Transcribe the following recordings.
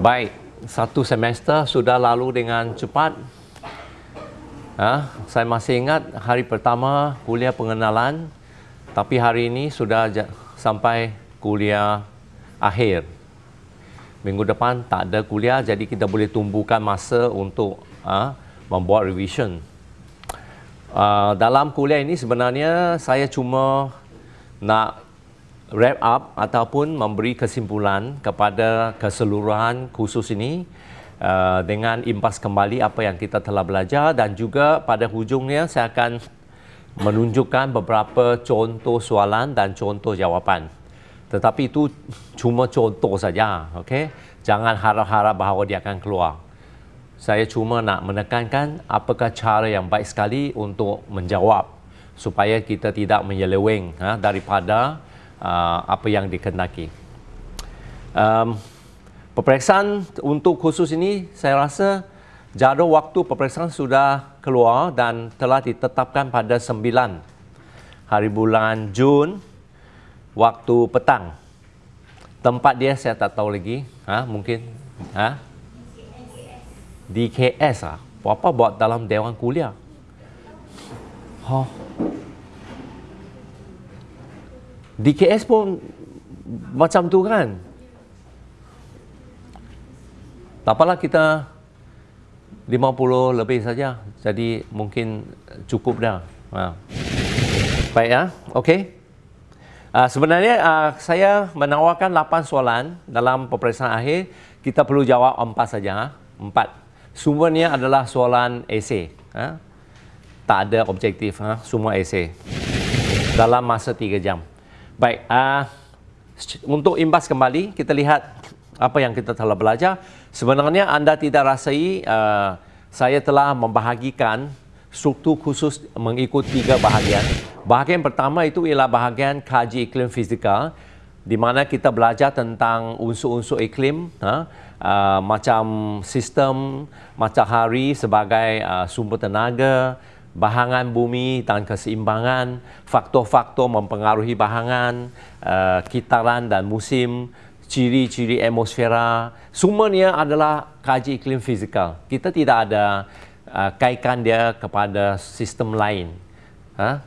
Baik, satu semester sudah lalu dengan cepat. Ha, saya masih ingat hari pertama kuliah pengenalan, tapi hari ini sudah sampai kuliah akhir. Minggu depan tak ada kuliah, jadi kita boleh tumbuhkan masa untuk ha, membuat revision. Uh, dalam kuliah ini sebenarnya saya cuma nak wrap up ataupun memberi kesimpulan kepada keseluruhan khusus ini uh, dengan impas kembali apa yang kita telah belajar dan juga pada hujungnya saya akan menunjukkan beberapa contoh soalan dan contoh jawapan. Tetapi itu cuma contoh saja, okey? Jangan harap-harap bahawa dia akan keluar. Saya cuma nak menekankan apakah cara yang baik sekali untuk menjawab supaya kita tidak menyeleweng ha, daripada uh, apa yang dikendaki. Um, peperiksaan untuk khusus ini saya rasa jadual waktu peperiksaan sudah keluar dan telah ditetapkan pada 9 hari bulan Jun waktu petang. Tempat dia saya tak tahu lagi, ha mungkin ha DKS ah. Apa buat dalam dewan kuliah? Ha. DKS pun macam tu kan? Tak apalah kita 50 lebih saja. Jadi mungkin cukup dah. Ha. baik ya okey. Uh, sebenarnya uh, saya menawarkan 8 soalan dalam peperiksaan akhir. Kita perlu jawab 4 saja 4 semuanya adalah soalan esei ha? tak ada objektif ha? semua esei dalam masa 3 jam Baik, uh, untuk imbas kembali, kita lihat apa yang kita telah belajar. Sebenarnya anda tidak rasai uh, saya telah membahagikan struktur khusus mengikut tiga bahagian. Bahagian pertama itu ialah bahagian kaji iklim fizikal di mana kita belajar tentang unsur-unsur iklim ha? uh, macam sistem matahari sebagai uh, sumber tenaga, bahangan bumi dan keseimbangan, faktor-faktor mempengaruhi bahangan, uh, kitaran dan musim, ciri-ciri atmosfera, semuanya adalah kaji iklim fizikal. Kita tidak ada uh, kaitkan dia kepada sistem lain. Ha?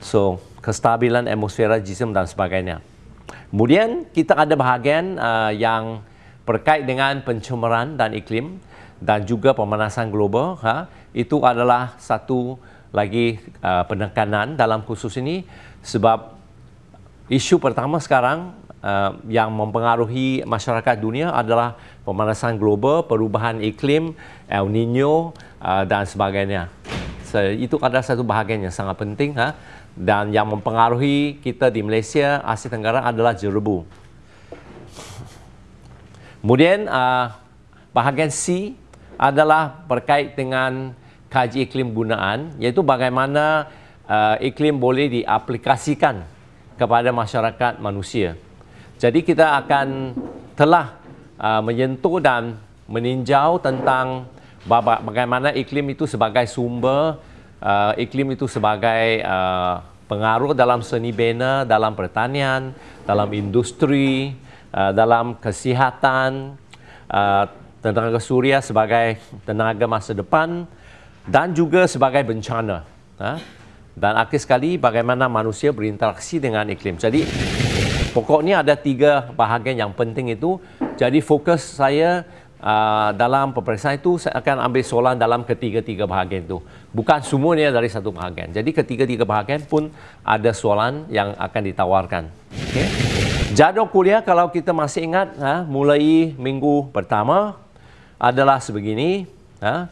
So, kestabilan atmosfera, jisim dan sebagainya. Kemudian, kita ada bahagian uh, yang berkait dengan pencemaran dan iklim dan juga pemanasan global. Ha? Itu adalah satu lagi uh, penekanan dalam khusus ini sebab isu pertama sekarang uh, yang mempengaruhi masyarakat dunia adalah pemanasan global, perubahan iklim, El Nino uh, dan sebagainya. So, itu adalah satu bahagian yang sangat penting ha? dan yang mempengaruhi kita di Malaysia, Asia Tenggara adalah jerebu. Kemudian uh, bahagian C adalah berkait dengan kaji iklim gunaan iaitu bagaimana uh, iklim boleh diaplikasikan kepada masyarakat manusia. Jadi kita akan telah uh, menyentuh dan meninjau tentang bagaimana iklim itu sebagai sumber, uh, iklim itu sebagai uh, pengaruh dalam seni bina, dalam pertanian, dalam industri, uh, dalam kesihatan, uh, tenaga suria sebagai tenaga masa depan, dan juga sebagai bencana. Ha? Dan akhir sekali bagaimana manusia berinteraksi dengan iklim. Jadi pokoknya ada tiga bahagian yang penting itu. Jadi fokus saya uh, dalam peperiksaan itu saya akan ambil soalan dalam ketiga-tiga bahagian itu. Bukan semuanya dari satu bahagian. Jadi ketiga-tiga bahagian pun ada soalan yang akan ditawarkan. Okay? Jadual kuliah kalau kita masih ingat ha, mulai minggu pertama adalah sebegini. Ha?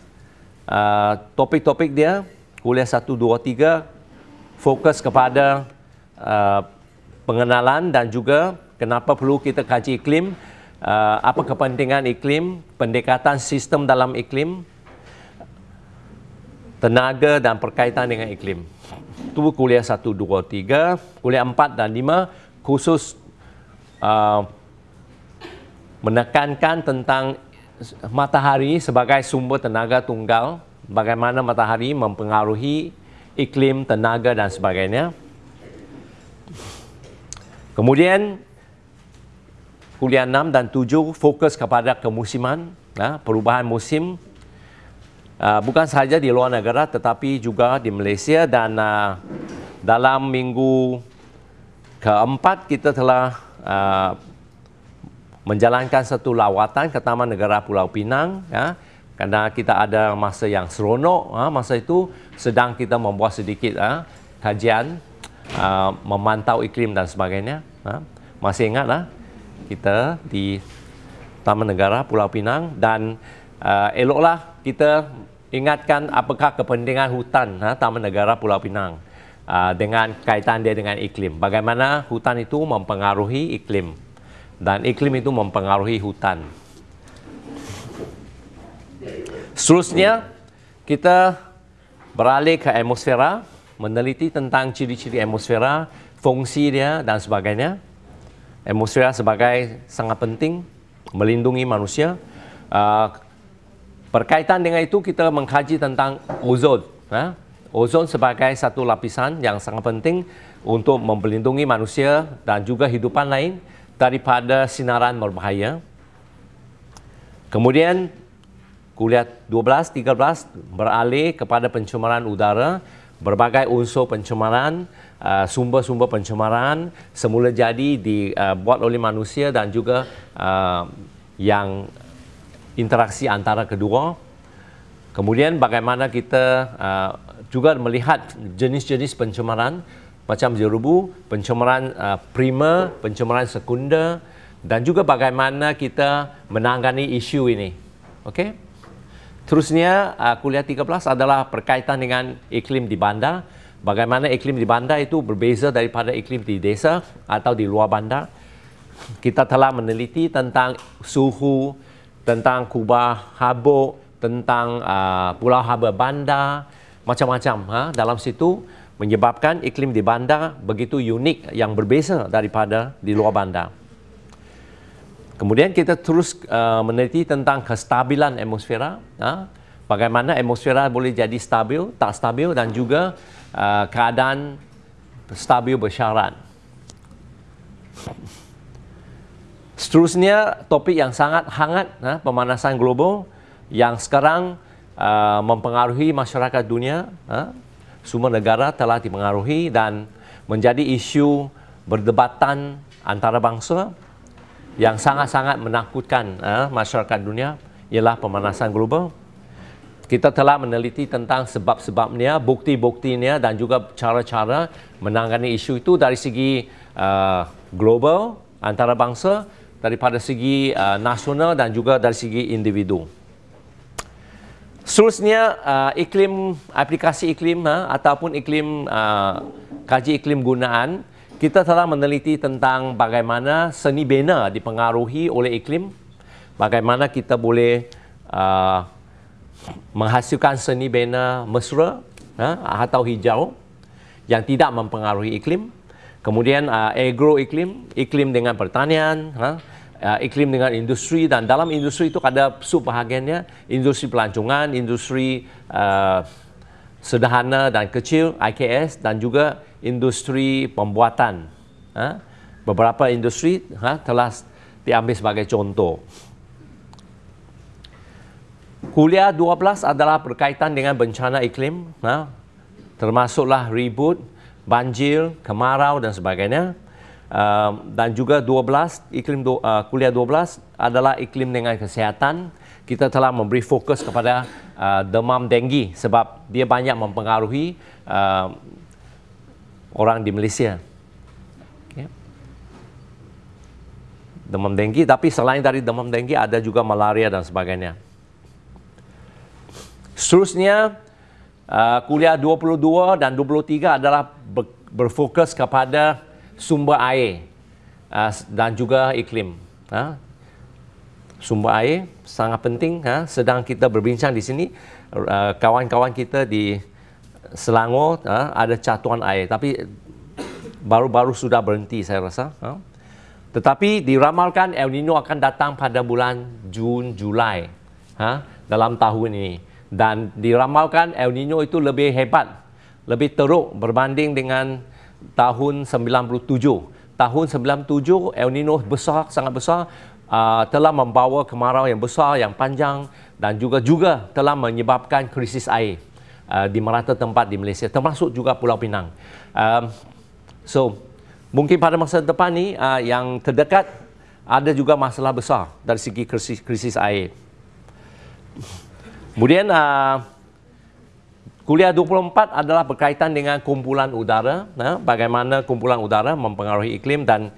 Uh, topik-topik dia kuliah 1 2 3 fokus kepada uh, pengenalan dan juga kenapa perlu kita kaji iklim. Uh, apa kepentingan iklim pendekatan sistem dalam iklim tenaga dan perkaitan dengan iklim. Itu kuliah 1 2 3 kuliah 4 dan 5 khusus uh, menekankan tentang matahari sebagai sumber tenaga tunggal, bagaimana matahari mempengaruhi iklim, tenaga dan sebagainya. Kemudian kuliah 6 dan 7 fokus kepada kemusiman, ha, perubahan musim. Uh, bukan sahaja di luar negara tetapi juga di Malaysia dan uh, dalam minggu keempat kita telah uh, menjalankan satu lawatan ke Taman Negara Pulau Pinang ya. Kerana kita ada masa yang seronok ha, masa itu sedang kita membuat sedikit ha, kajian uh, memantau iklim dan sebagainya ha. masih ingatlah kita di Taman Negara Pulau Pinang dan uh, eloklah kita ingatkan apakah kepentingan hutan ha, Taman Negara Pulau Pinang uh, dengan kaitan dia dengan iklim. Bagaimana hutan itu mempengaruhi iklim dan iklim itu mempengaruhi hutan. Seterusnya, kita beralih ke atmosfera, meneliti tentang ciri-ciri atmosfera, fungsi dia dan sebagainya. Atmosfera sebagai sangat penting melindungi manusia. Uh, berkaitan dengan itu, kita mengkaji tentang ozon. Ha? Ozon sebagai satu lapisan yang sangat penting untuk melindungi manusia dan juga hidupan lain daripada sinaran berbahaya. Kemudian kuliah 12 13 beralih kepada pencemaran udara, berbagai unsur pencemaran, uh, sumber-sumber pencemaran semula jadi dibuat uh, oleh manusia dan juga uh, yang interaksi antara kedua. Kemudian bagaimana kita juga melihat jenis-jenis pencemaran macam jerubu, pencemaran uh, primer, pencemaran sekunder dan juga bagaimana kita menangani isu ini. Okey. Terusnya uh, kuliah 13 adalah berkaitan dengan iklim di bandar. Bagaimana iklim di bandar itu berbeza daripada iklim di desa atau di luar bandar. Kita telah meneliti tentang suhu, tentang kubah habuk, tentang uh, pulau haba bandar, macam-macam ha? dalam situ menyebabkan iklim di bandar begitu unik yang berbeza daripada di luar bandar. Kemudian kita terus uh, meneliti tentang kestabilan atmosfera, uh, bagaimana atmosfera boleh jadi stabil, tak stabil dan juga uh, keadaan stabil bersyarat. Seterusnya topik yang sangat hangat, uh, pemanasan global yang sekarang uh, mempengaruhi masyarakat dunia. Uh, semua negara telah dipengaruhi dan menjadi isu berdebatan antara bangsa yang sangat-sangat menakutkan eh, masyarakat dunia ialah pemanasan global. Kita telah meneliti tentang sebab-sebabnya, bukti-buktinya dan juga cara-cara menangani isu itu dari segi uh, global antara bangsa, daripada segi uh, nasional dan juga dari segi individu. Seterusnya uh, iklim aplikasi iklim uh, ataupun iklim uh, kaji iklim gunaan kita telah meneliti tentang bagaimana seni bina dipengaruhi oleh iklim bagaimana kita boleh uh, menghasilkan seni bina mesra uh, atau hijau yang tidak mempengaruhi iklim. Kemudian uh, agro iklim iklim dengan pertanian uh, uh, iklim dengan industri dan dalam industri itu ada subbahagiannya industri pelancongan, industri uh, sederhana dan kecil IKS dan juga industri pembuatan. Uh, beberapa industri uh, telah diambil sebagai contoh. Kuliah 12 adalah berkaitan dengan bencana iklim, uh, termasuklah ribut, banjir, kemarau dan sebagainya dan juga 12 iklim do, uh, kuliah 12 adalah iklim dengan kesihatan. Kita telah memberi fokus kepada uh, demam denggi sebab dia banyak mempengaruhi uh, orang di Malaysia. Okay. demam denggi tapi selain dari demam denggi ada juga malaria dan sebagainya. Seterusnya uh, kuliah 22 dan 23 adalah ber, berfokus kepada sumber air uh, dan juga iklim. Uh, sumber air sangat penting. Uh, sedang kita berbincang di sini, kawan-kawan kita di Selangor ada catuan air, tapi baru-baru sudah berhenti saya rasa. Tetapi diramalkan El Nino akan datang pada bulan Jun, Julai dalam tahun ini. Dan diramalkan El Nino itu lebih hebat, lebih teruk berbanding dengan tahun 97 tahun 97 El Nino besar sangat besar uh, telah membawa kemarau yang besar yang panjang dan juga juga telah menyebabkan krisis air uh, di merata tempat di Malaysia termasuk juga Pulau Pinang. Um, so mungkin pada masa depan ni uh, yang terdekat ada juga masalah besar dari segi krisis, krisis air. Kemudian uh, Kuliah 24 adalah berkaitan dengan kumpulan udara, nah, bagaimana kumpulan udara mempengaruhi iklim dan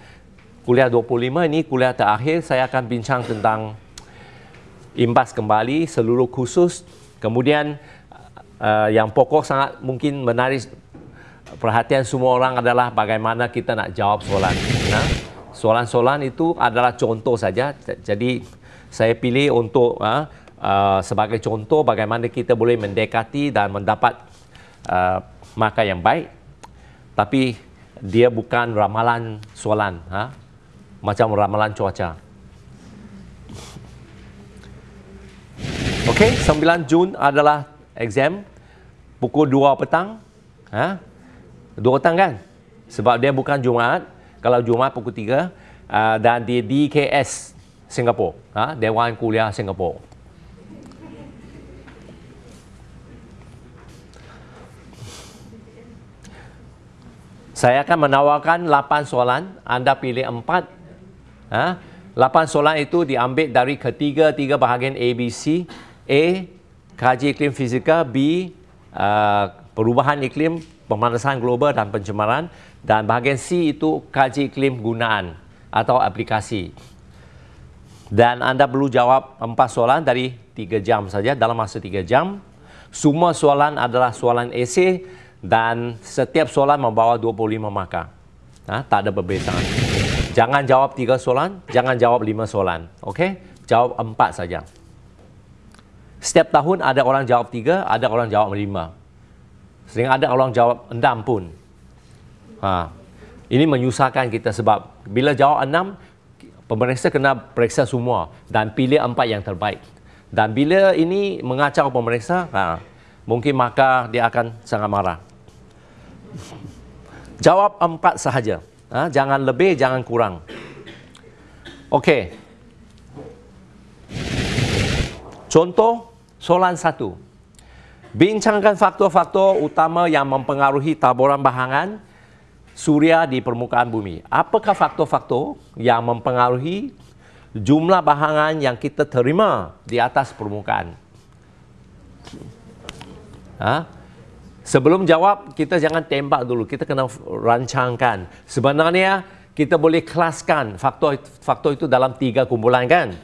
kuliah 25 ini kuliah terakhir saya akan bincang tentang imbas kembali seluruh khusus. Kemudian uh, yang pokok sangat mungkin menarik perhatian semua orang adalah bagaimana kita nak jawab soalan. Nah, soalan-soalan itu adalah contoh saja. Jadi saya pilih untuk uh, uh, sebagai contoh bagaimana kita boleh mendekati dan mendapat uh, maka yang baik tapi dia bukan ramalan soalan ha? macam ramalan cuaca Okey, 9 Jun adalah exam pukul 2 petang. Ha? 2 petang kan? Sebab dia bukan Jumaat. Kalau Jumaat pukul 3 uh, dan di DKS Singapura, ha? Dewan Kuliah Singapura. Saya akan menawarkan 8 soalan, anda pilih 4. Ha? 8 soalan itu diambil dari ketiga-tiga bahagian ABC. A. Kaji iklim fizikal. B. Uh, perubahan iklim, pemanasan global dan pencemaran. Dan bahagian C itu kaji iklim gunaan atau aplikasi. Dan anda perlu jawab 4 soalan dari 3 jam saja, dalam masa 3 jam. Semua soalan adalah soalan esei dan setiap soalan membawa 25 markah. Ha, tak ada perbezaan. Jangan jawab tiga soalan, jangan jawab lima soalan. Okey? Jawab empat saja. Setiap tahun ada orang jawab tiga, ada orang jawab lima. Sering ada orang jawab enam pun. Ha. Ini menyusahkan kita sebab bila jawab enam, pemeriksa kena periksa semua dan pilih empat yang terbaik. Dan bila ini mengacau pemeriksa, ha, mungkin maka dia akan sangat marah. Jawab empat sahaja. Ha? Jangan lebih, jangan kurang. Okey. Contoh, soalan satu. Bincangkan faktor-faktor utama yang mempengaruhi taburan bahangan suria di permukaan bumi. Apakah faktor-faktor yang mempengaruhi jumlah bahangan yang kita terima di atas permukaan? Ha? Sebelum jawab, kita jangan tembak dulu. Kita kena rancangkan. Sebenarnya, kita boleh kelaskan faktor faktor itu dalam tiga kumpulan kan?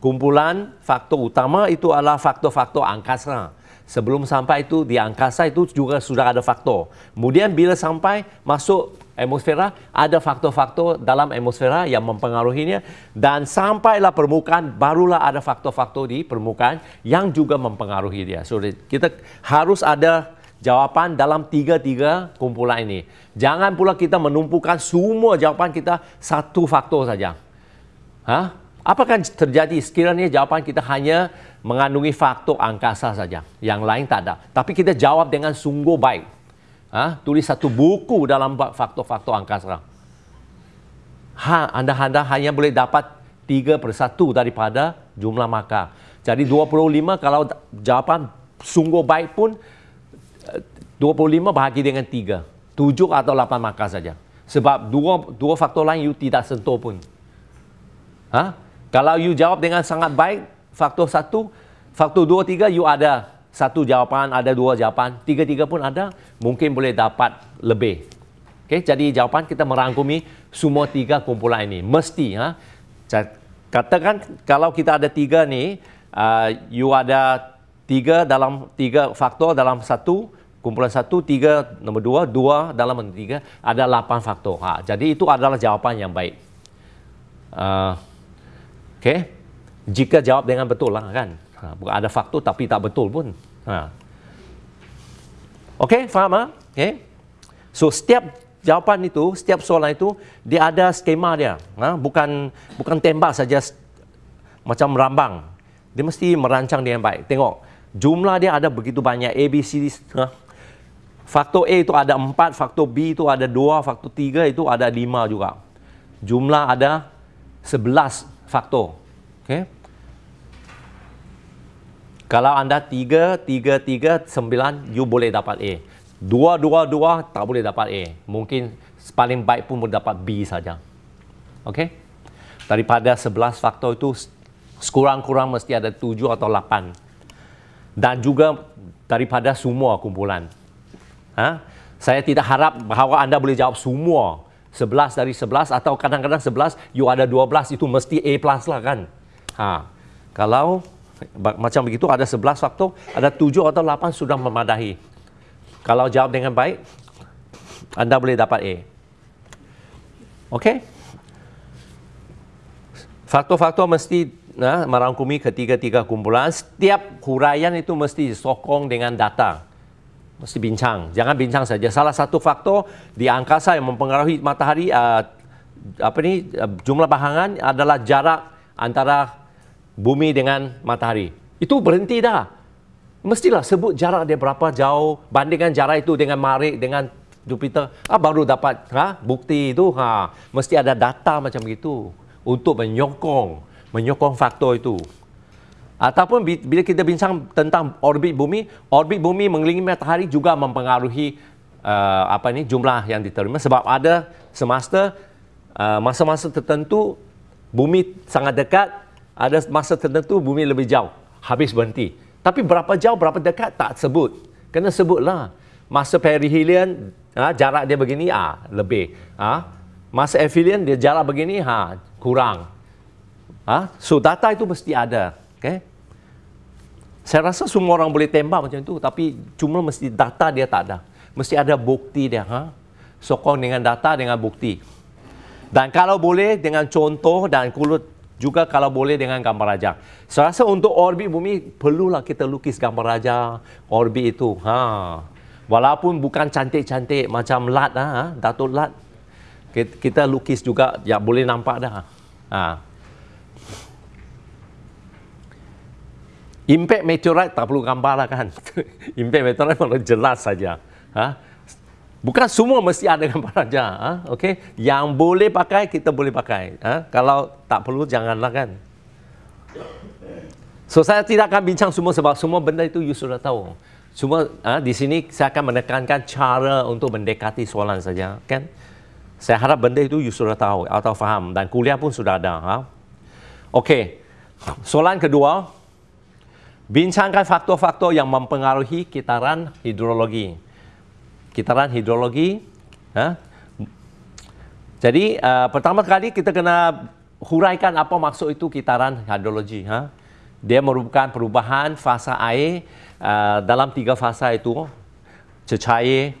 Kumpulan faktor utama itu adalah faktor-faktor angkasa. Sebelum sampai itu di angkasa itu juga sudah ada faktor. Kemudian bila sampai masuk atmosfera, ada faktor-faktor dalam atmosfera yang mempengaruhinya dan sampailah permukaan barulah ada faktor-faktor di permukaan yang juga mempengaruhi dia. So kita harus ada jawapan dalam tiga-tiga kumpulan ini. Jangan pula kita menumpukan semua jawapan kita satu faktor saja. Ha? Apa akan terjadi sekiranya jawapan kita hanya mengandungi faktor angkasa saja. Yang lain tak ada. Tapi kita jawab dengan sungguh baik. Ha? Tulis satu buku dalam faktor-faktor angkasa. Ha, anda-anda hanya boleh dapat tiga per satu daripada jumlah markah. Jadi 25 kalau jawapan sungguh baik pun 25 bahagi dengan 3. 7 atau 8 markah saja. Sebab dua dua faktor lain you tidak sentuh pun. Ha? Kalau you jawab dengan sangat baik, faktor 1, faktor 2, 3 you ada satu jawapan, ada dua jawapan, tiga-tiga pun ada, mungkin boleh dapat lebih. Okay, jadi jawapan kita merangkumi semua tiga kumpulan ini. Mesti. Ha? Katakan kalau kita ada tiga ni, uh, you ada tiga dalam tiga faktor dalam satu, kumpulan satu, tiga, nombor dua, dua dalam nombor tiga, ada lapan faktor. Ha, jadi itu adalah jawapan yang baik. Uh, Okey. Jika jawab dengan betul lah kan. Ha, bukan ada faktor tapi tak betul pun. Ha. Okey, faham ha? Okay. So, setiap jawapan itu, setiap soalan itu, dia ada skema dia. Ha? Bukan bukan tembak saja macam merambang. Dia mesti merancang yang baik. Tengok, jumlah dia ada begitu banyak. A, B, C, D. Ha? Faktor A itu ada 4, faktor B itu ada 2, faktor 3 itu ada 5 juga. jumlah ada 11 faktor. Okay. Kalau anda 3, 3, 3, 9, you boleh dapat A. 2, 2, 2, tak boleh dapat A. Mungkin paling baik pun boleh dapat B saja. Okay. Daripada 11 faktor itu, sekurang-kurang mesti ada 7 atau 8. Dan juga daripada semua kumpulan. Ha? Saya tidak harap bahawa anda boleh jawab semua 11 dari 11 atau kadang-kadang 11 you ada 12 itu mesti A plus lah kan. Ha. Kalau macam begitu ada 11 faktor, ada 7 atau 8 sudah memadahi. Kalau jawab dengan baik, anda boleh dapat A. Okey? Faktor-faktor mesti nah, merangkumi ketiga-tiga kumpulan. Setiap huraian itu mesti disokong dengan data mesti bincang. Jangan bincang saja. Salah satu faktor di angkasa yang mempengaruhi matahari uh, apa ni uh, jumlah bahangan adalah jarak antara bumi dengan matahari. Itu berhenti dah. Mestilah sebut jarak dia berapa jauh bandingkan jarak itu dengan Marik dengan Jupiter. Ah baru dapat ha bukti itu ha mesti ada data macam itu untuk menyokong menyokong faktor itu. Ataupun bila kita bincang tentang orbit bumi, orbit bumi mengelilingi matahari juga mempengaruhi uh, apa ni jumlah yang diterima sebab ada semasa uh, masa-masa tertentu bumi sangat dekat, ada masa tertentu bumi lebih jauh, habis berhenti. Tapi berapa jauh, berapa dekat tak sebut. Kena sebutlah. Masa perihelion, ha, jarak dia begini, ah lebih. Ha. Masa aphelion, dia jarak begini, ha, kurang. Ha. So data itu mesti ada. Okay? Saya rasa semua orang boleh tembak macam itu, tapi cuma mesti data dia tak ada. Mesti ada bukti dia. Ha? Sokong dengan data, dengan bukti. Dan kalau boleh dengan contoh dan kulut juga kalau boleh dengan gambar raja. Saya rasa untuk orbit bumi perlulah kita lukis gambar raja orbit itu. Ha. Walaupun bukan cantik-cantik macam Lat, ha? Datuk Lat. Kita lukis juga, ya boleh nampak dah. Ha. Impact meteorite tak perlu gambar lah kan. Impact meteorite malah jelas saja. Ha? Bukan semua mesti ada gambar saja. Ha? Okay? Yang boleh pakai, kita boleh pakai. Ha? Kalau tak perlu, janganlah kan. So, saya tidak akan bincang semua sebab semua benda itu you sudah tahu. Cuma ha, di sini saya akan menekankan cara untuk mendekati soalan saja. Kan? Saya harap benda itu you sudah tahu atau faham. Dan kuliah pun sudah ada. Ha? Okey. Soalan kedua, Bincangkan faktor-faktor yang mempengaruhi kitaran hidrologi. Kitaran hidrologi. Ha? Jadi, uh, pertama kali kita kena huraikan apa maksud itu kitaran hidrologi. Ha? Dia merupakan perubahan fasa air uh, dalam tiga fasa itu. Cecair,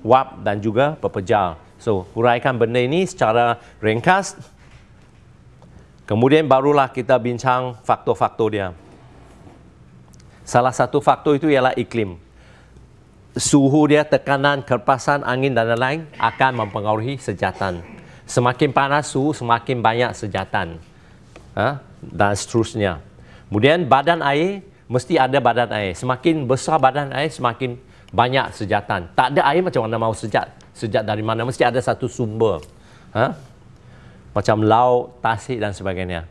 wap dan juga pepejal. So, huraikan benda ini secara ringkas. Kemudian barulah kita bincang faktor-faktor dia. Salah satu faktor itu ialah iklim. Suhu dia, tekanan, kerpasan, angin dan lain-lain akan mempengaruhi sejatan. Semakin panas suhu, semakin banyak sejatan. Ha? Dan seterusnya. Kemudian badan air, mesti ada badan air. Semakin besar badan air, semakin banyak sejatan. Tak ada air macam mana mau sejat. Sejat dari mana? Mesti ada satu sumber. Ha? Macam laut, tasik dan sebagainya.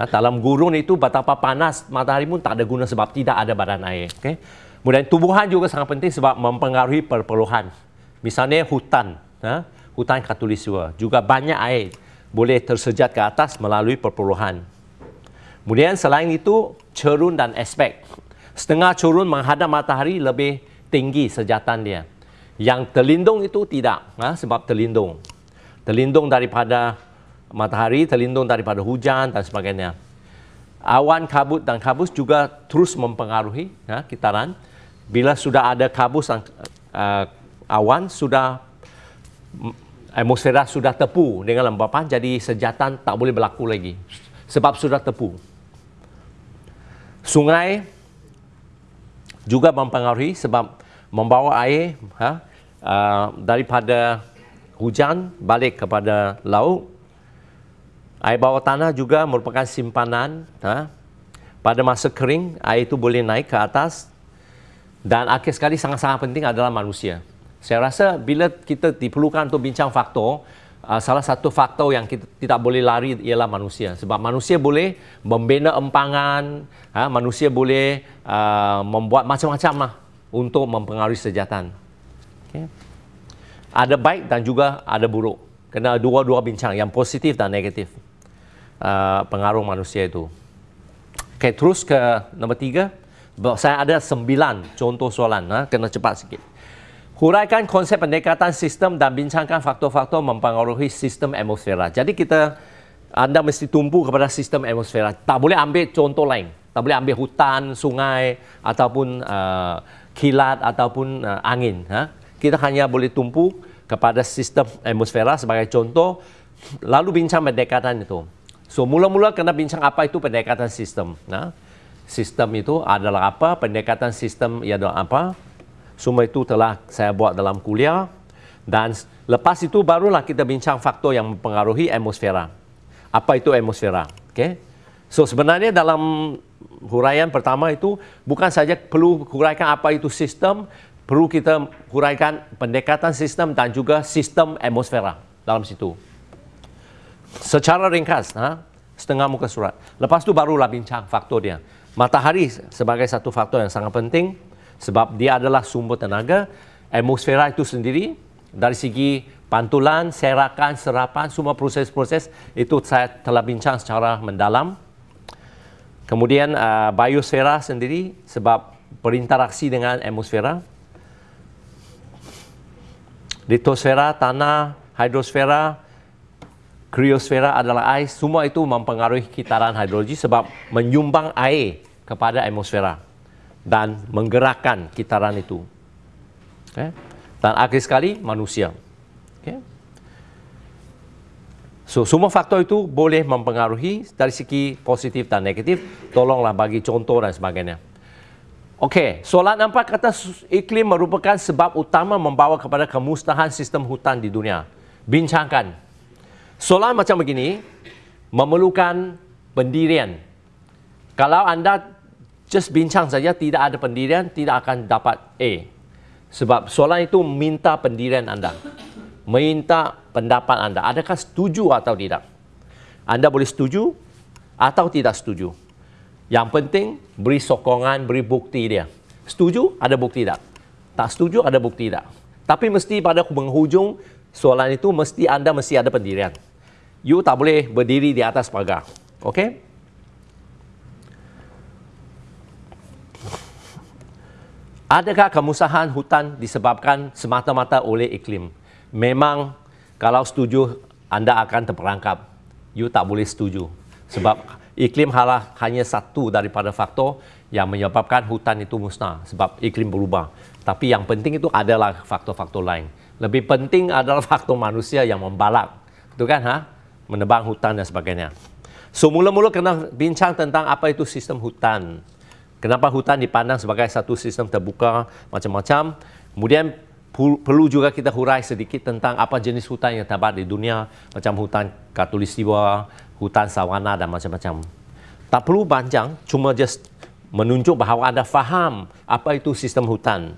Ha, dalam gurun itu betapa panas matahari pun tak ada guna sebab tidak ada badan air. Okay? Kemudian tumbuhan juga sangat penting sebab mempengaruhi perpuluhan. Misalnya hutan, ha? hutan katulistiwa juga banyak air boleh tersejat ke atas melalui perpuluhan. Kemudian selain itu cerun dan aspek. Setengah cerun menghadap matahari lebih tinggi sejatan dia. Yang terlindung itu tidak ha? sebab terlindung. Terlindung daripada matahari terlindung daripada hujan dan sebagainya. Awan kabut dan kabus juga terus mempengaruhi ya, kitaran. Bila sudah ada kabus dan uh, awan, sudah atmosfera sudah tepu dengan lembapan, jadi sejatan tak boleh berlaku lagi. Sebab sudah tepu. Sungai juga mempengaruhi sebab membawa air ha, uh, daripada hujan balik kepada laut Air bawah tanah juga merupakan simpanan. Ha? Pada masa kering, air itu boleh naik ke atas. Dan akhir sekali sangat-sangat penting adalah manusia. Saya rasa bila kita diperlukan untuk bincang faktor, uh, salah satu faktor yang kita tidak boleh lari ialah manusia. Sebab manusia boleh membina empangan, ha, manusia boleh uh, membuat macam-macam lah untuk mempengaruhi sejahteraan. Okay. Ada baik dan juga ada buruk. Kena dua-dua bincang, yang positif dan negatif. Uh, pengaruh manusia itu. Okay, terus ke nombor tiga. Saya ada sembilan contoh soalan. Ha? Kena cepat sikit. Huraikan konsep pendekatan sistem dan bincangkan faktor-faktor mempengaruhi sistem atmosfera. Jadi kita anda mesti tumpu kepada sistem atmosfera. Tak boleh ambil contoh lain. Tak boleh ambil hutan, sungai ataupun uh, kilat ataupun uh, angin. Ha? Kita hanya boleh tumpu kepada sistem atmosfera sebagai contoh lalu bincang pendekatan itu. So mula-mula kena bincang apa itu pendekatan sistem. Ha? Sistem itu adalah apa? Pendekatan sistem ia adalah apa? Semua itu telah saya buat dalam kuliah dan lepas itu barulah kita bincang faktor yang mempengaruhi atmosfera. Apa itu atmosfera? Okay? So sebenarnya dalam huraian pertama itu bukan saja perlu huraikan apa itu sistem, perlu kita huraikan pendekatan sistem dan juga sistem atmosfera dalam situ. Secara ringkas, ha? setengah muka surat. Lepas itu barulah bincang faktor dia. Matahari sebagai satu faktor yang sangat penting sebab dia adalah sumber tenaga atmosfera itu sendiri dari segi pantulan, serakan, serapan, semua proses-proses itu saya telah bincang secara mendalam. Kemudian uh, biosfera sendiri sebab berinteraksi dengan atmosfera. Litosfera, tanah, hidrosfera, kriosfera adalah air. Semua itu mempengaruhi kitaran hidrologi sebab menyumbang air kepada atmosfera dan menggerakkan kitaran itu. Okay. Dan akhir sekali manusia. Okay. So, semua faktor itu boleh mempengaruhi dari segi positif dan negatif. Tolonglah bagi contoh dan sebagainya. Okey, soalan empat kata iklim merupakan sebab utama membawa kepada kemusnahan sistem hutan di dunia. Bincangkan. Soalan macam begini memerlukan pendirian. Kalau anda just bincang saja tidak ada pendirian tidak akan dapat A. Sebab soalan itu minta pendirian anda. Minta pendapat anda. Adakah setuju atau tidak? Anda boleh setuju atau tidak setuju. Yang penting beri sokongan beri bukti dia. Setuju ada bukti tak? Tak setuju ada bukti tak? Tapi mesti pada penghujung soalan itu mesti anda mesti ada pendirian you tak boleh berdiri di atas pagar okey Adakah kemusahan hutan disebabkan semata-mata oleh iklim? Memang kalau setuju anda akan terperangkap. You tak boleh setuju. Sebab iklim halah hanya satu daripada faktor yang menyebabkan hutan itu musnah. Sebab iklim berubah. Tapi yang penting itu adalah faktor-faktor lain. Lebih penting adalah faktor manusia yang membalak. Betul kan? Ha? Menebang hutan dan sebagainya. So mula-mula kena bincang tentang apa itu sistem hutan. Kenapa hutan dipandang sebagai satu sistem terbuka macam-macam. Kemudian perlu juga kita hurai sedikit tentang apa jenis hutan yang terdapat di dunia. Macam hutan katulistiwa, hutan sawana dan macam-macam. Tak perlu panjang, cuma just menunjuk bahawa anda faham apa itu sistem hutan.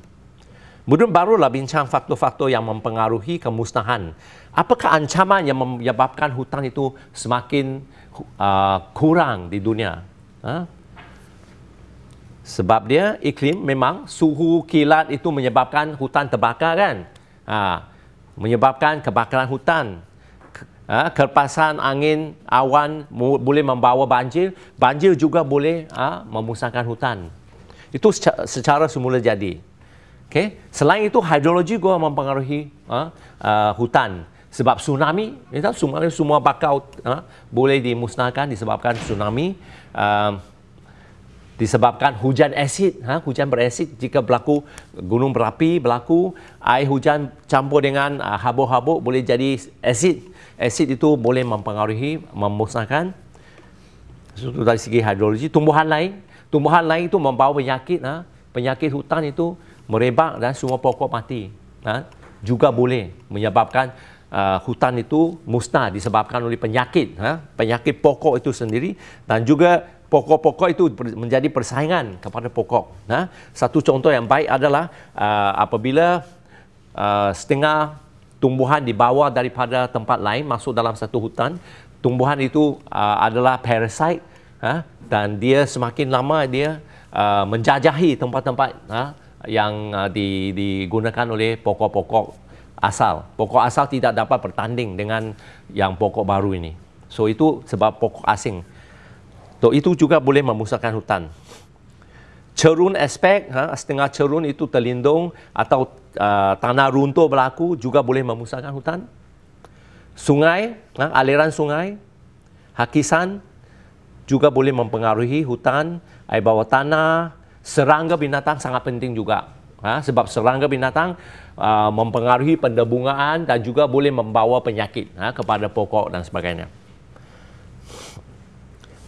Kemudian barulah bincang faktor-faktor yang mempengaruhi kemusnahan. Apakah ancaman yang menyebabkan hutan itu semakin uh, kurang di dunia? Ha? Sebab dia iklim memang suhu kilat itu menyebabkan hutan terbakar kan. Ha, menyebabkan kebakaran hutan. Ha, kerpasan angin awan boleh membawa banjir. Banjir juga boleh ha, memusnahkan hutan. Itu secara, secara semula jadi. Okay. Selain itu hidrologi juga mempengaruhi ha, uh, hutan. Sebab tsunami, tsunami semua bakau ha, boleh dimusnahkan disebabkan tsunami. Uh, disebabkan hujan asid, ha, hujan berasid jika berlaku gunung berapi berlaku, air hujan campur dengan uh, habuk-habuk boleh jadi asid. Asid itu boleh mempengaruhi, memusnahkan itu dari segi hidrologi. Tumbuhan lain, tumbuhan lain itu membawa penyakit, ha, penyakit hutan itu merebak dan semua pokok mati. Ha, juga boleh menyebabkan uh, hutan itu musnah disebabkan oleh penyakit, ha, penyakit pokok itu sendiri dan juga pokok-pokok itu menjadi persaingan kepada pokok. Nah, satu contoh yang baik adalah uh, apabila uh, setengah tumbuhan dibawa daripada tempat lain masuk dalam satu hutan. Tumbuhan itu uh, adalah parasite ha? dan dia semakin lama dia uh, menjajahi tempat-tempat ha? Yang uh, di, digunakan oleh pokok-pokok asal. Pokok asal tidak dapat bertanding dengan yang pokok baru ini. So itu sebab pokok asing. So, itu juga boleh memusnahkan hutan cerun aspek, ha, setengah cerun itu terlindung atau uh, tanah runtuh berlaku juga boleh memusnahkan hutan. Sungai, ha, aliran sungai, hakisan juga boleh mempengaruhi hutan, air bawah tanah, serangga binatang sangat penting juga. Ha, sebab serangga binatang uh, mempengaruhi pendebungaan dan juga boleh membawa penyakit ha, kepada pokok dan sebagainya.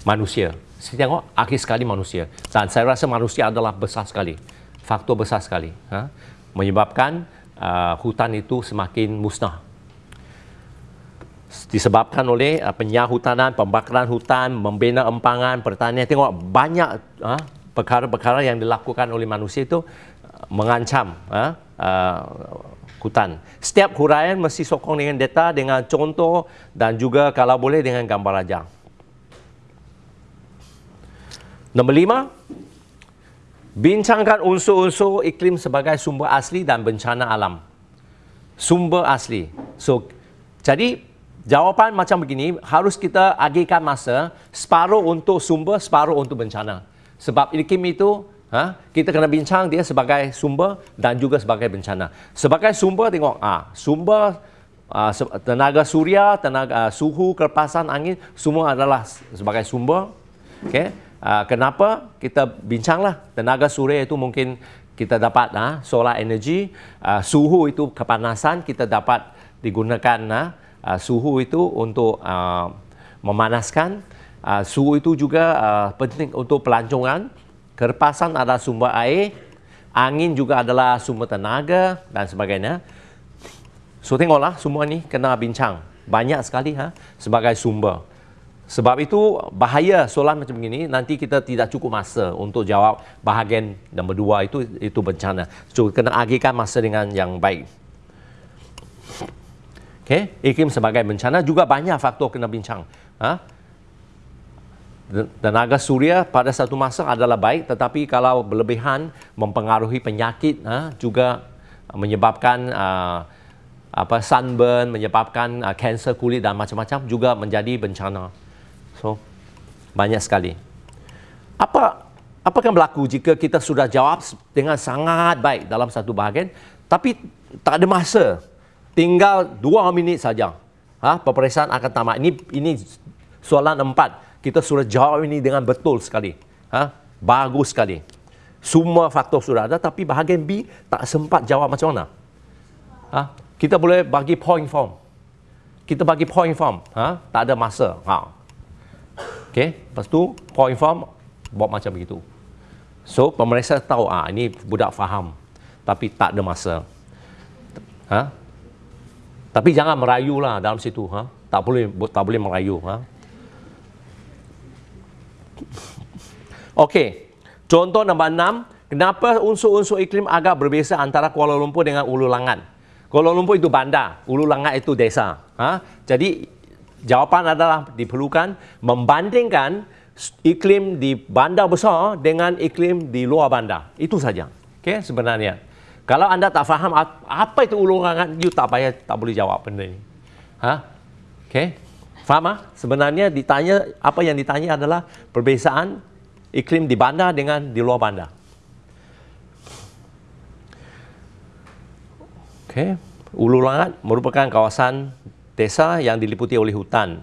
Manusia saya tengok akhir sekali manusia dan saya rasa manusia adalah besar sekali faktor besar sekali ha? menyebabkan uh, hutan itu semakin musnah disebabkan oleh uh, penyahutanan, pembakaran hutan, membina empangan, pertanian. Tengok banyak uh, perkara-perkara yang dilakukan oleh manusia itu uh, mengancam uh, uh, hutan. Setiap huraian mesti sokong dengan data, dengan contoh dan juga kalau boleh dengan gambar rajang. Nombor lima, bincangkan unsur-unsur iklim sebagai sumber asli dan bencana alam. Sumber asli. So, jadi jawapan macam begini, harus kita agihkan masa separuh untuk sumber, separuh untuk bencana. Sebab iklim itu, ha, kita kena bincang dia sebagai sumber dan juga sebagai bencana. Sebagai sumber, tengok, ah, sumber uh, tenaga suria, tenaga uh, suhu, kerpasan angin, semua adalah sebagai sumber. Okay? Uh, kenapa kita bincanglah tenaga suria itu mungkin kita dapat uh, solar energy uh, suhu itu kepanasan kita dapat digunakan uh, uh, suhu itu untuk uh, memanaskan uh, suhu itu juga uh, penting untuk pelancongan kerpasan adalah sumber air angin juga adalah sumber tenaga dan sebagainya so tengoklah semua ni kena bincang banyak sekali ha, sebagai sumber sebab itu bahaya soalan macam ini nanti kita tidak cukup masa untuk jawab bahagian nombor dua itu itu bencana. So kena agihkan masa dengan yang baik. Okay, iklim sebagai bencana juga banyak faktor kena bincang. Ha? Tenaga suria pada satu masa adalah baik tetapi kalau berlebihan mempengaruhi penyakit ha? juga menyebabkan uh, apa sunburn menyebabkan uh, kanser kulit dan macam-macam juga menjadi bencana. So, banyak sekali. Apa apa akan berlaku jika kita sudah jawab dengan sangat baik dalam satu bahagian, tapi tak ada masa. Tinggal dua minit saja. Ha, peperiksaan akan tamat. Ini ini soalan empat. Kita sudah jawab ini dengan betul sekali. Ha, bagus sekali. Semua faktor sudah ada, tapi bahagian B tak sempat jawab macam mana. Ha, kita boleh bagi point form. Kita bagi point form. Ha, tak ada masa. Ha, Okey, lepas tu point form buat macam begitu. So, pemeriksa tahu ah ini budak faham tapi tak ada masa. Ha? Tapi jangan merayu lah dalam situ, ha? Tak boleh tak boleh merayu, ha? Okey. Contoh nombor enam, kenapa unsur-unsur iklim agak berbeza antara Kuala Lumpur dengan Ulu Langat? Kuala Lumpur itu bandar, Ulu Langat itu desa. Ha? Jadi jawapan adalah diperlukan membandingkan iklim di bandar besar dengan iklim di luar bandar. Itu saja. Okay, sebenarnya. Kalau anda tak faham apa itu ulungan, you tak payah tak boleh jawab benda ini. Ha? Okay. Faham ah? Sebenarnya ditanya apa yang ditanya adalah perbezaan iklim di bandar dengan di luar bandar. Okay. Ulu Langat merupakan kawasan desa yang diliputi oleh hutan.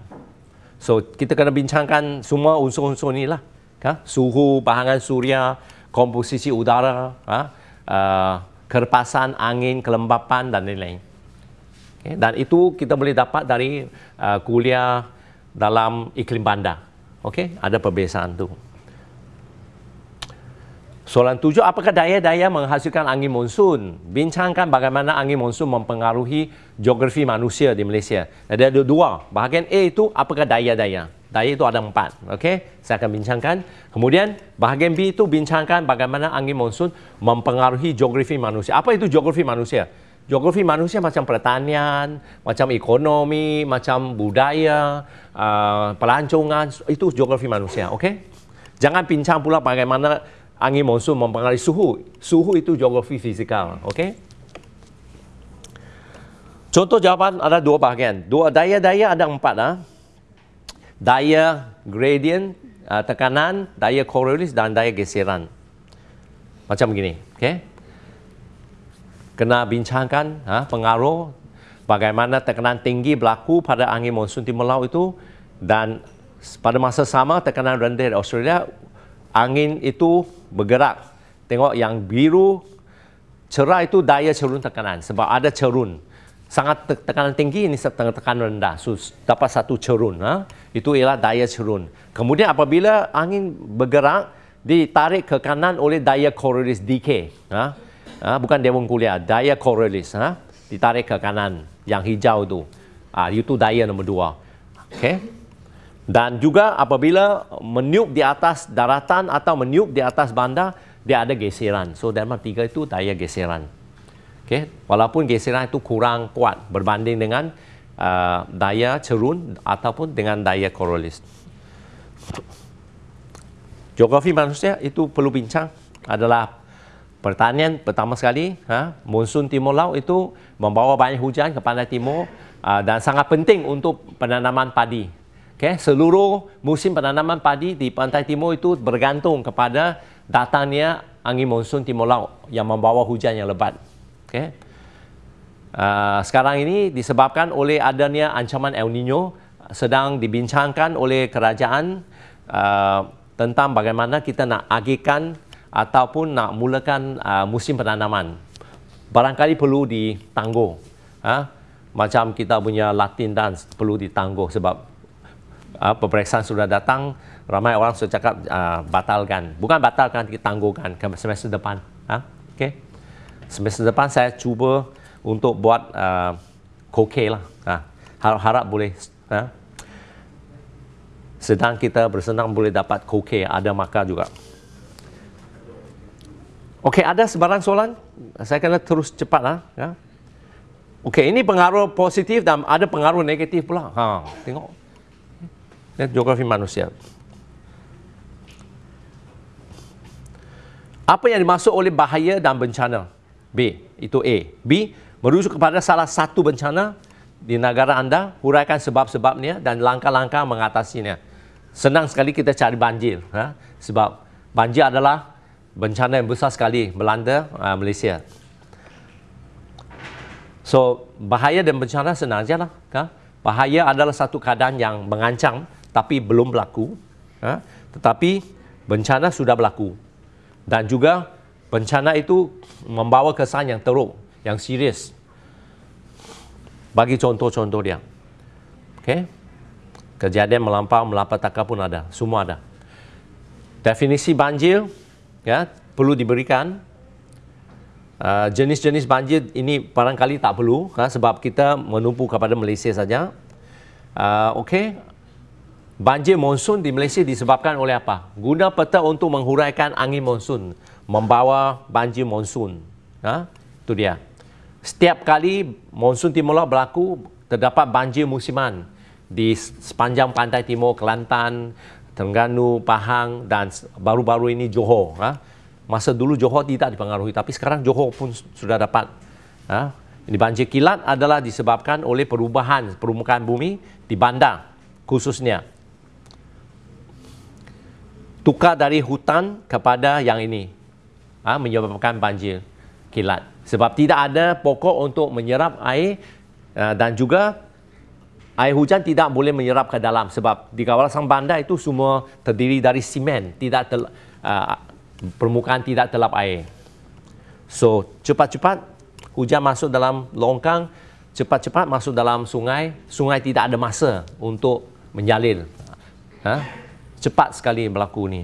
So, kita kena bincangkan semua unsur-unsur inilah. Ha? Suhu, bahangan suria, komposisi udara, ha? uh, kerpasan, angin, kelembapan dan lain-lain. Okay? Dan itu kita boleh dapat dari uh, kuliah dalam iklim bandar. Okay? Ada perbezaan tu. Soalan tujuh, apakah daya-daya menghasilkan angin monsun? Bincangkan bagaimana angin monsun mempengaruhi geografi manusia di Malaysia. Ada dua. Bahagian A itu, apakah daya-daya? Daya itu ada empat. Okay? Saya akan bincangkan. Kemudian, bahagian B itu bincangkan bagaimana angin monsun mempengaruhi geografi manusia. Apa itu geografi manusia? Geografi manusia macam pertanian, macam ekonomi, macam budaya, uh, pelancongan, itu geografi manusia, okey? Jangan bincang pula bagaimana angin monsun mempengaruhi suhu. Suhu itu geografi fizikal, okey? Contoh jawapan ada dua bahagian. Dua daya-daya ada empat. Ha? Daya gradient, uh, tekanan, daya Coriolis dan daya geseran. Macam begini. Okay? Kena bincangkan ha, pengaruh bagaimana tekanan tinggi berlaku pada angin monsun timur laut itu dan pada masa sama tekanan rendah di Australia, angin itu bergerak. Tengok yang biru cerah itu daya cerun tekanan sebab ada cerun sangat tekanan tinggi ini setengah tekanan rendah so, dapat satu cerun ha? itu ialah daya cerun kemudian apabila angin bergerak ditarik ke kanan oleh daya Coriolis decay ha? Ha? bukan dewan kuliah daya Coriolis ha? ditarik ke kanan yang hijau itu ha, itu daya nombor dua okay? dan juga apabila meniup di atas daratan atau meniup di atas bandar dia ada geseran so dalam tiga itu daya geseran Okay? Walaupun geseran itu kurang kuat berbanding dengan uh, daya cerun ataupun dengan daya korolis. Geografi manusia itu perlu bincang adalah pertanian pertama sekali. Ha? Monsun timur laut itu membawa banyak hujan ke pantai timur uh, dan sangat penting untuk penanaman padi. Okay? Seluruh musim penanaman padi di pantai timur itu bergantung kepada datangnya angin monsun timur laut yang membawa hujan yang lebat. Okay. Uh, sekarang ini disebabkan oleh adanya ancaman El Nino sedang dibincangkan oleh kerajaan uh, tentang bagaimana kita nak agihkan ataupun nak mulakan uh, musim penanaman. Barangkali perlu ditangguh. Uh, macam kita punya Latin dance perlu ditangguh sebab uh, peperiksaan sudah datang ramai orang sudah cakap uh, batalkan. Bukan batalkan, kita tangguhkan ke semester depan. Uh, okay semester depan saya cuba untuk buat uh, koke lah. Ha, harap-harap boleh. Ha? Sedang kita bersenang boleh dapat koke, ada maka juga. Okey, ada sebarang soalan? Saya kena terus cepat lah. Ya? Okey, ini pengaruh positif dan ada pengaruh negatif pula. Ha, tengok. Ini geografi manusia. Apa yang dimaksud oleh bahaya dan bencana? B. Itu A. B. Merujuk kepada salah satu bencana di negara anda, huraikan sebab-sebabnya dan langkah-langkah mengatasinya. Senang sekali kita cari banjir. Ha? Sebab banjir adalah bencana yang besar sekali melanda uh, Malaysia. So, bahaya dan bencana senang saja lah. Ha? Bahaya adalah satu keadaan yang mengancam tapi belum berlaku. Ha? Tetapi bencana sudah berlaku. Dan juga bencana itu membawa kesan yang teruk, yang serius. Bagi contoh-contoh dia. Okay? Kejadian melampau, melapataka pun ada. Semua ada. Definisi banjir ya, perlu diberikan. Uh, jenis-jenis banjir ini barangkali tak perlu ha, sebab kita menumpu kepada Malaysia saja. Uh, Okey, banjir monsun di Malaysia disebabkan oleh apa? Guna peta untuk menghuraikan angin monsun membawa banjir monsun. Ha? Itu dia. Setiap kali monsun timur laut berlaku, terdapat banjir musiman di sepanjang pantai timur Kelantan, Terengganu, Pahang dan baru-baru ini Johor. Ha? Masa dulu Johor tidak dipengaruhi, tapi sekarang Johor pun sudah dapat. Ha? Ini banjir kilat adalah disebabkan oleh perubahan permukaan bumi di bandar khususnya. Tukar dari hutan kepada yang ini, ha, menyebabkan banjir kilat. Sebab tidak ada pokok untuk menyerap air uh, dan juga air hujan tidak boleh menyerap ke dalam sebab di kawasan bandar itu semua terdiri dari simen, tidak tel, uh, permukaan tidak telap air. So, cepat-cepat hujan masuk dalam longkang, cepat-cepat masuk dalam sungai, sungai tidak ada masa untuk menjalin. Ha? Cepat sekali berlaku ni.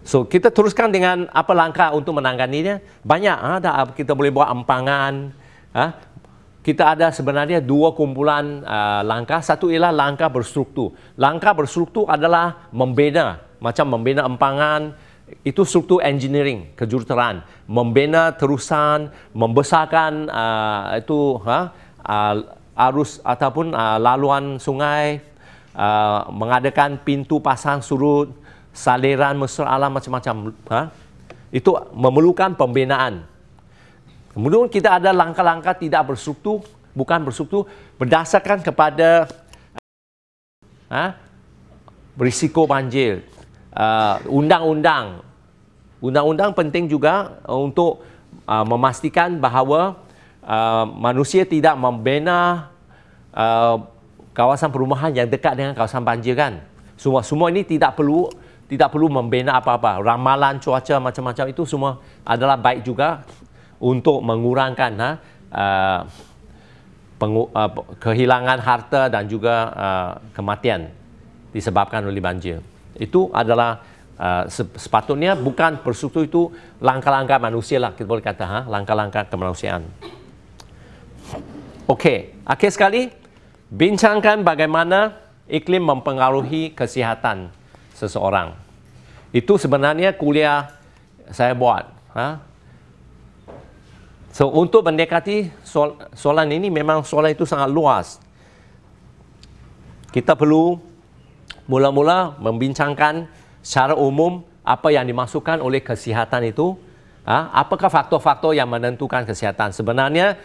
So kita teruskan dengan apa langkah untuk menanganinya. Banyak ha, ada kita boleh buat empangan. Ha. Kita ada sebenarnya dua kumpulan uh, langkah. Satu ialah langkah berstruktur. Langkah berstruktur adalah membina, macam membina empangan, itu struktur engineering, kejuruteraan, membina terusan, membesarkan uh, itu ha, uh, arus ataupun uh, laluan sungai, uh, mengadakan pintu pasang surut, saliran mesra alam macam-macam. Ha? Itu memerlukan pembinaan. Kemudian kita ada langkah-langkah tidak berstruktur, bukan berstruktur, berdasarkan kepada ha, berisiko banjir, uh, undang-undang. Undang-undang penting juga uh, untuk uh, memastikan bahawa uh, manusia tidak membina uh, kawasan perumahan yang dekat dengan kawasan banjir kan. Semua semua ini tidak perlu tidak perlu membina apa-apa. Ramalan cuaca macam-macam itu semua adalah baik juga untuk mengurangkan ha, uh, pengu, uh, kehilangan harta dan juga uh, kematian disebabkan oleh banjir itu adalah uh, sepatutnya bukan perstruktur itu langkah-langkah manusia lah kita boleh kata ha? langkah-langkah kemanusiaan Okey, akhir sekali bincangkan bagaimana iklim mempengaruhi kesihatan seseorang. Itu sebenarnya kuliah saya buat. Ha? So, untuk mendekati soal, soalan ini memang soalan itu sangat luas. Kita perlu mula-mula membincangkan secara umum apa yang dimasukkan oleh kesihatan itu. Ha? Apakah faktor-faktor yang menentukan kesihatan? Sebenarnya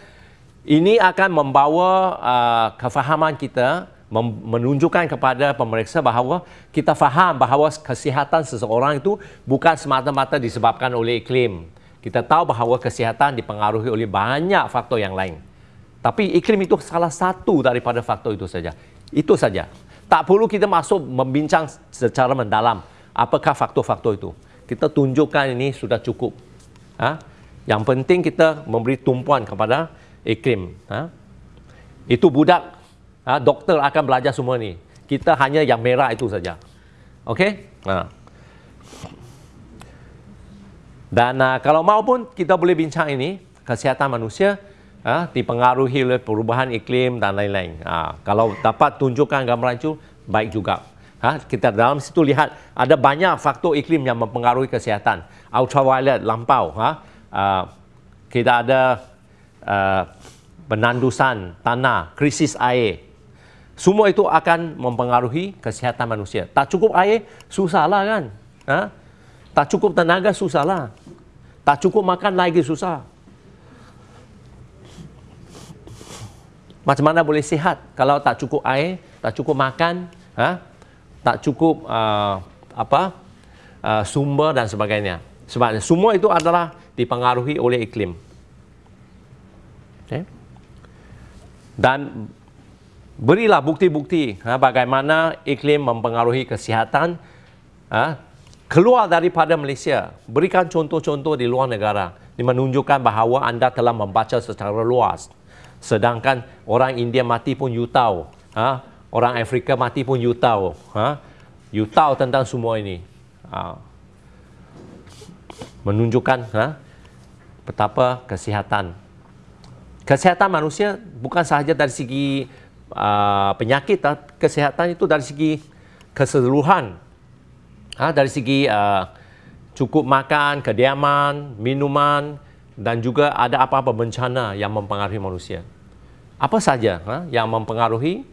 ini akan membawa uh, kefahaman kita menunjukkan kepada pemeriksa bahawa kita faham bahawa kesihatan seseorang itu bukan semata-mata disebabkan oleh iklim. Kita tahu bahawa kesihatan dipengaruhi oleh banyak faktor yang lain. Tapi iklim itu salah satu daripada faktor itu saja. Itu saja. Tak perlu kita masuk membincang secara mendalam apakah faktor-faktor itu. Kita tunjukkan ini sudah cukup. Ha? Yang penting kita memberi tumpuan kepada iklim. Ha? Itu budak, ha? doktor akan belajar semua ini. Kita hanya yang merah itu saja. Okey? Ha. Dan uh, kalau mau pun kita boleh bincang ini, kesihatan manusia ha, dipengaruhi oleh perubahan iklim dan lain-lain. Ha, kalau dapat tunjukkan gambaran itu, baik juga. Ha, kita dalam situ lihat ada banyak faktor iklim yang mempengaruhi kesihatan. Ultraviolet lampau. Ha, uh, kita ada uh, penandusan tanah, krisis air. Semua itu akan mempengaruhi kesihatan manusia. Tak cukup air, susahlah kan? Ha? Tak cukup tenaga, susahlah. Tak cukup makan lagi, susah. Macam mana boleh sihat kalau tak cukup air, tak cukup makan, ha? tak cukup uh, apa uh, sumber dan sebagainya. Sebab semua itu adalah dipengaruhi oleh iklim. Okay. Dan berilah bukti-bukti ha, bagaimana iklim mempengaruhi kesihatan ha, keluar daripada Malaysia. Berikan contoh-contoh di luar negara. Ini menunjukkan bahawa anda telah membaca secara luas. Sedangkan orang India mati pun you tahu. Ha? Orang Afrika mati pun you tahu. Ha? You tahu tentang semua ini. Ha? Menunjukkan ha? betapa kesihatan. Kesihatan manusia bukan sahaja dari segi uh, penyakit. Kesihatan itu dari segi keseluruhan. Ha? Dari segi uh, cukup makan, kediaman, minuman dan juga ada apa-apa bencana yang mempengaruhi manusia apa saja ha, yang mempengaruhi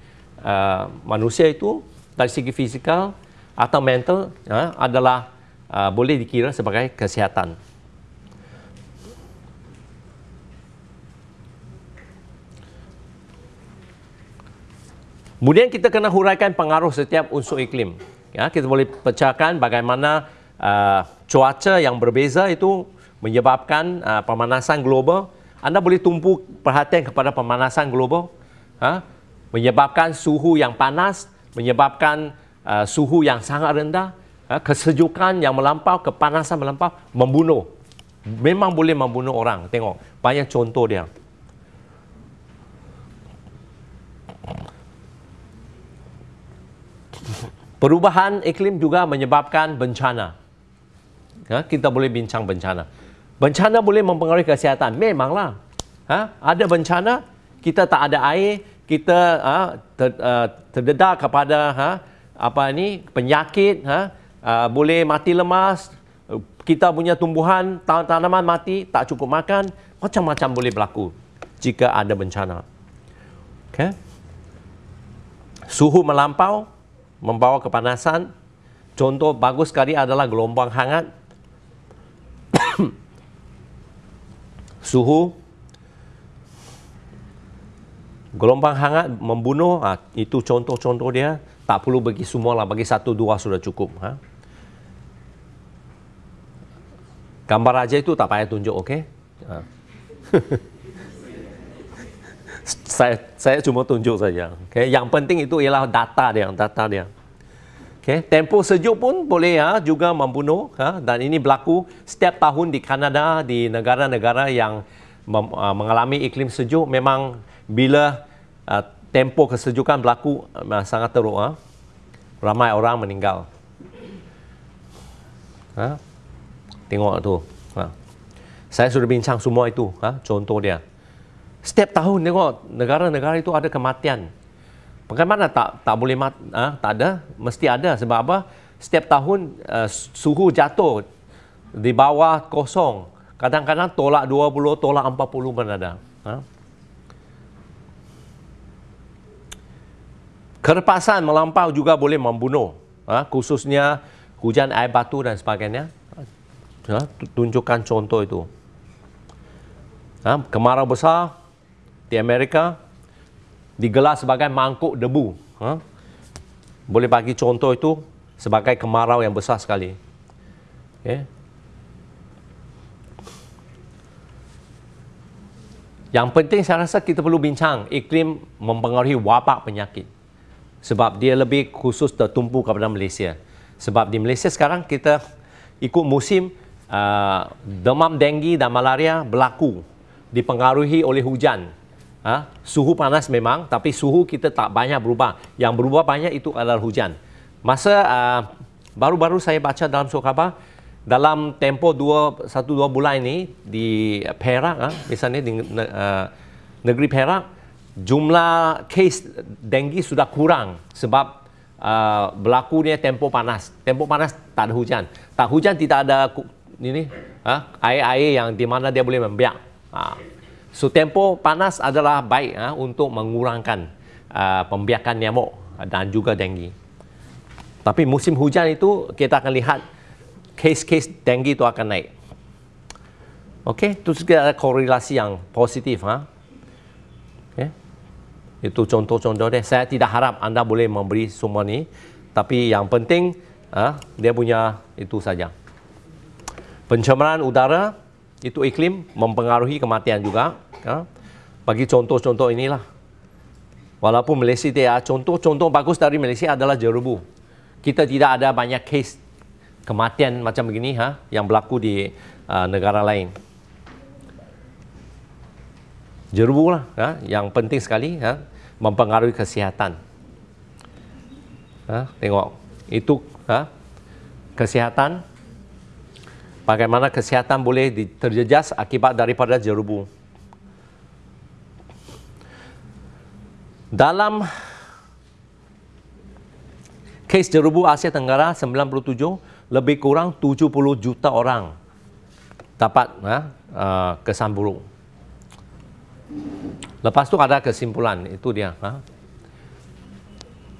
uh, manusia itu dari segi fizikal atau mental ha, adalah uh, boleh dikira sebagai kesihatan. Kemudian kita kena huraikan pengaruh setiap unsur iklim. Ya, kita boleh pecahkan bagaimana uh, cuaca yang berbeza itu menyebabkan uh, pemanasan global anda boleh tumpu perhatian kepada pemanasan global, ha? menyebabkan suhu yang panas, menyebabkan uh, suhu yang sangat rendah, ha? kesejukan yang melampau, kepanasan melampau, membunuh. Memang boleh membunuh orang. Tengok, banyak contoh dia. Perubahan iklim juga menyebabkan bencana. Ha? Kita boleh bincang bencana. Bencana boleh mempengaruhi kesihatan. Memanglah. Ha? Ada bencana, kita tak ada air, kita ha, ter, uh, terdedah kepada ha, apa ni penyakit, ha, uh, boleh mati lemas, kita punya tumbuhan, tanaman mati, tak cukup makan, macam-macam boleh berlaku jika ada bencana. Okay. Suhu melampau membawa kepanasan. Contoh bagus sekali adalah gelombang hangat. Suhu gelombang hangat membunuh ha, itu contoh-contoh dia tak perlu bagi semua lah bagi satu dua sudah cukup ha? gambar aja itu tak payah tunjuk okey ha. saya saya cuma tunjuk saja okey yang penting itu ialah data dia data dia okey tempoh sejuk pun boleh ya juga membunuh ha? dan ini berlaku setiap tahun di Kanada di negara-negara yang uh, mengalami iklim sejuk memang bila uh, tempoh kesejukan berlaku uh, sangat teruk uh, ramai orang meninggal ha? tengok tu ha? saya sudah bincang semua itu ha? contoh dia setiap tahun tengok negara-negara itu ada kematian. Bagaimana tak tak boleh mat, ha? tak ada? Mesti ada. Sebab apa? Setiap tahun uh, suhu jatuh di bawah kosong. Kadang-kadang tolak 20 tolak 40 pun ada. Ha? Kerpasan melampau juga boleh membunuh, ha, khususnya hujan air batu dan sebagainya. Ha, tunjukkan contoh itu. Ha, kemarau besar di Amerika digelar sebagai mangkuk debu. Ha, boleh bagi contoh itu sebagai kemarau yang besar sekali. Okay. Yang penting saya rasa kita perlu bincang iklim mempengaruhi wabak penyakit sebab dia lebih khusus tertumpu kepada Malaysia. Sebab di Malaysia sekarang kita ikut musim uh, demam denggi dan malaria berlaku dipengaruhi oleh hujan. Ha? Suhu panas memang tapi suhu kita tak banyak berubah. Yang berubah banyak itu adalah hujan. Masa uh, baru-baru uh, saya baca dalam surat khabar dalam dua, satu dua bulan ini di Perak, uh, misalnya di uh, negeri Perak, jumlah kes denggi sudah kurang sebab uh, berlaku dia tempoh panas. Tempoh panas tak ada hujan. Tak hujan tidak ada ini ha, air-air yang di mana dia boleh membiak. Ha. So tempoh panas adalah baik ha, untuk mengurangkan uh, pembiakan nyamuk dan juga denggi. Tapi musim hujan itu kita akan lihat kes-kes denggi itu akan naik. Okey, itu juga ada korelasi yang positif ha. Itu contoh-contoh dia. Saya tidak harap anda boleh memberi semua ni. Tapi yang penting, ha, dia punya itu saja. Pencemaran udara, itu iklim mempengaruhi kematian juga. Ha. Bagi contoh-contoh inilah. Walaupun Malaysia dia contoh-contoh bagus dari Malaysia adalah jerubu. Kita tidak ada banyak kes kematian macam begini ha, yang berlaku di uh, negara lain jerubu lah ha, yang penting sekali ha, mempengaruhi kesihatan. Ha, tengok, itu ha, kesihatan. Bagaimana kesihatan boleh terjejas akibat daripada jerubu. Dalam kes jerubu Asia Tenggara 97, lebih kurang 70 juta orang dapat ha, uh, kesan buruk. Lepas tu ada kesimpulan, itu dia. Ha?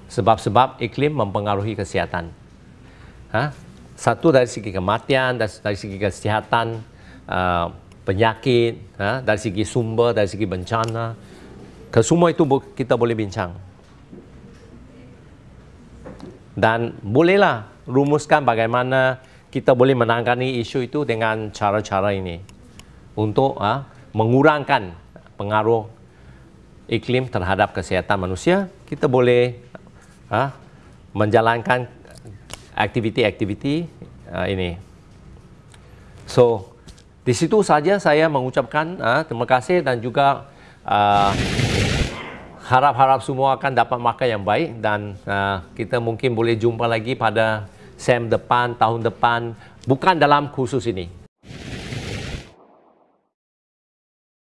Sebab-sebab iklim mempengaruhi kesihatan. Ha? Satu dari segi kematian, dari segi kesihatan, uh, penyakit, ha? dari segi sumber, dari segi bencana. Kesemua itu kita boleh bincang. Dan bolehlah rumuskan bagaimana kita boleh menangani isu itu dengan cara-cara ini. Untuk ha, mengurangkan pengaruh iklim terhadap kesihatan manusia, kita boleh ha, menjalankan aktiviti-aktiviti uh, ini. So, di situ saja saya mengucapkan uh, terima kasih dan juga uh, harap-harap semua akan dapat makan yang baik dan uh, kita mungkin boleh jumpa lagi pada SEM depan, tahun depan, bukan dalam khusus ini.